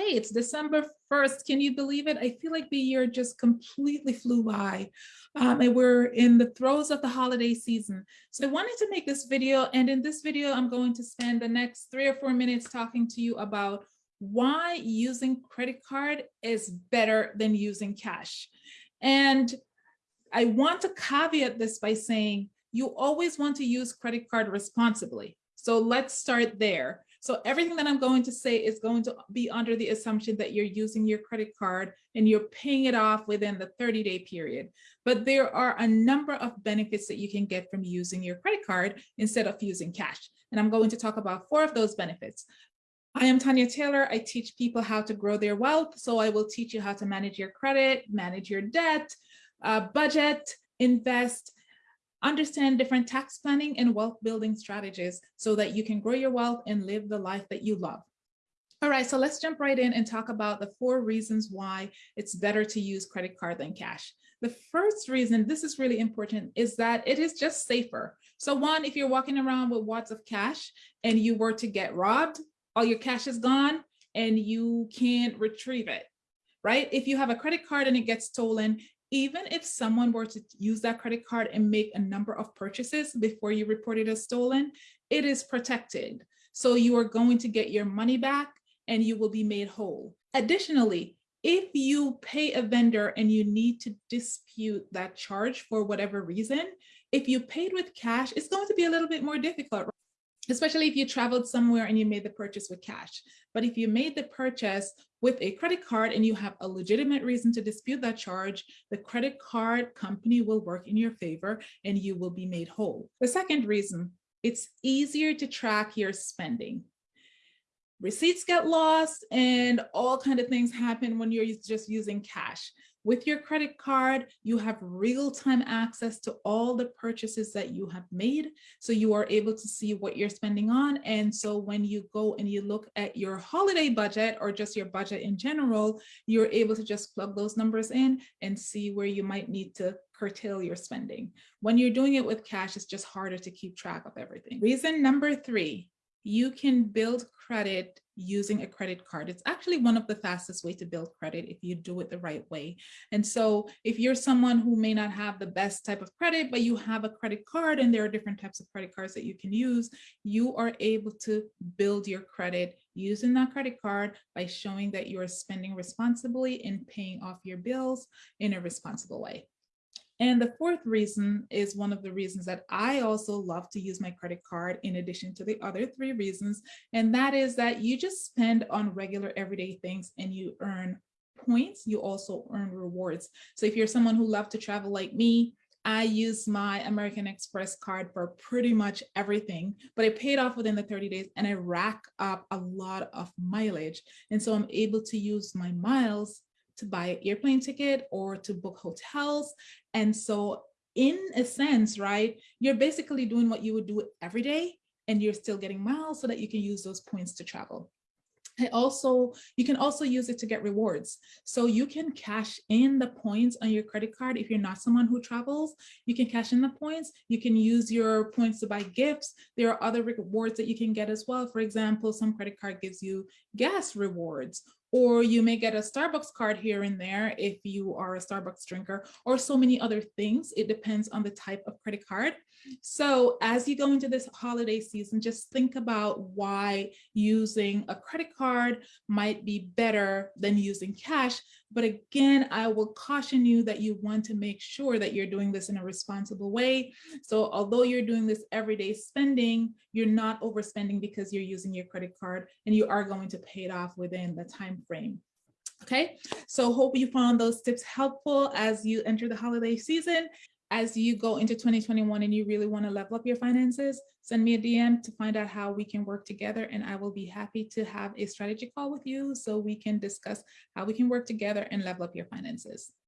Hey, it's December 1st. Can you believe it? I feel like the year just completely flew by um, and we're in the throes of the holiday season. So I wanted to make this video and in this video, I'm going to spend the next three or four minutes talking to you about why using credit card is better than using cash. And I want to caveat this by saying you always want to use credit card responsibly. So let's start there. So everything that I'm going to say is going to be under the assumption that you're using your credit card and you're paying it off within the 30 day period. But there are a number of benefits that you can get from using your credit card instead of using cash. And I'm going to talk about four of those benefits. I am Tanya Taylor. I teach people how to grow their wealth. So I will teach you how to manage your credit, manage your debt, uh, budget, invest, Understand different tax planning and wealth building strategies so that you can grow your wealth and live the life that you love. All right, so let's jump right in and talk about the four reasons why it's better to use credit card than cash. The first reason, this is really important, is that it is just safer. So one, if you're walking around with wads of cash and you were to get robbed, all your cash is gone and you can't retrieve it, right? If you have a credit card and it gets stolen, even if someone were to use that credit card and make a number of purchases before you report it as stolen, it is protected. So you are going to get your money back and you will be made whole. Additionally, if you pay a vendor and you need to dispute that charge for whatever reason, if you paid with cash, it's going to be a little bit more difficult, especially if you traveled somewhere and you made the purchase with cash. But if you made the purchase with a credit card and you have a legitimate reason to dispute that charge, the credit card company will work in your favor and you will be made whole. The second reason, it's easier to track your spending. Receipts get lost and all kind of things happen when you're just using cash. With your credit card, you have real-time access to all the purchases that you have made. So you are able to see what you're spending on. And so when you go and you look at your holiday budget or just your budget in general, you're able to just plug those numbers in and see where you might need to curtail your spending. When you're doing it with cash, it's just harder to keep track of everything. Reason number three, you can build credit using a credit card. It's actually one of the fastest way to build credit if you do it the right way. And so if you're someone who may not have the best type of credit, but you have a credit card and there are different types of credit cards that you can use, you are able to build your credit using that credit card by showing that you are spending responsibly and paying off your bills in a responsible way. And the fourth reason is one of the reasons that I also love to use my credit card in addition to the other three reasons. And that is that you just spend on regular everyday things and you earn points, you also earn rewards. So if you're someone who loves to travel like me, I use my American Express card for pretty much everything, but I paid off within the 30 days and I rack up a lot of mileage. And so I'm able to use my miles to buy an airplane ticket or to book hotels. And so in a sense, right, you're basically doing what you would do every day and you're still getting miles so that you can use those points to travel. I also, you can also use it to get rewards. So you can cash in the points on your credit card. If you're not someone who travels, you can cash in the points. You can use your points to buy gifts. There are other rewards that you can get as well. For example, some credit card gives you gas rewards or you may get a Starbucks card here and there if you are a Starbucks drinker or so many other things. It depends on the type of credit card. So as you go into this holiday season, just think about why using a credit card might be better than using cash. But again, I will caution you that you want to make sure that you're doing this in a responsible way. So although you're doing this everyday spending, you're not overspending because you're using your credit card and you are going to pay it off within the time frame. Okay, so hope you found those tips helpful as you enter the holiday season as you go into 2021 and you really want to level up your finances, send me a DM to find out how we can work together. And I will be happy to have a strategy call with you so we can discuss how we can work together and level up your finances.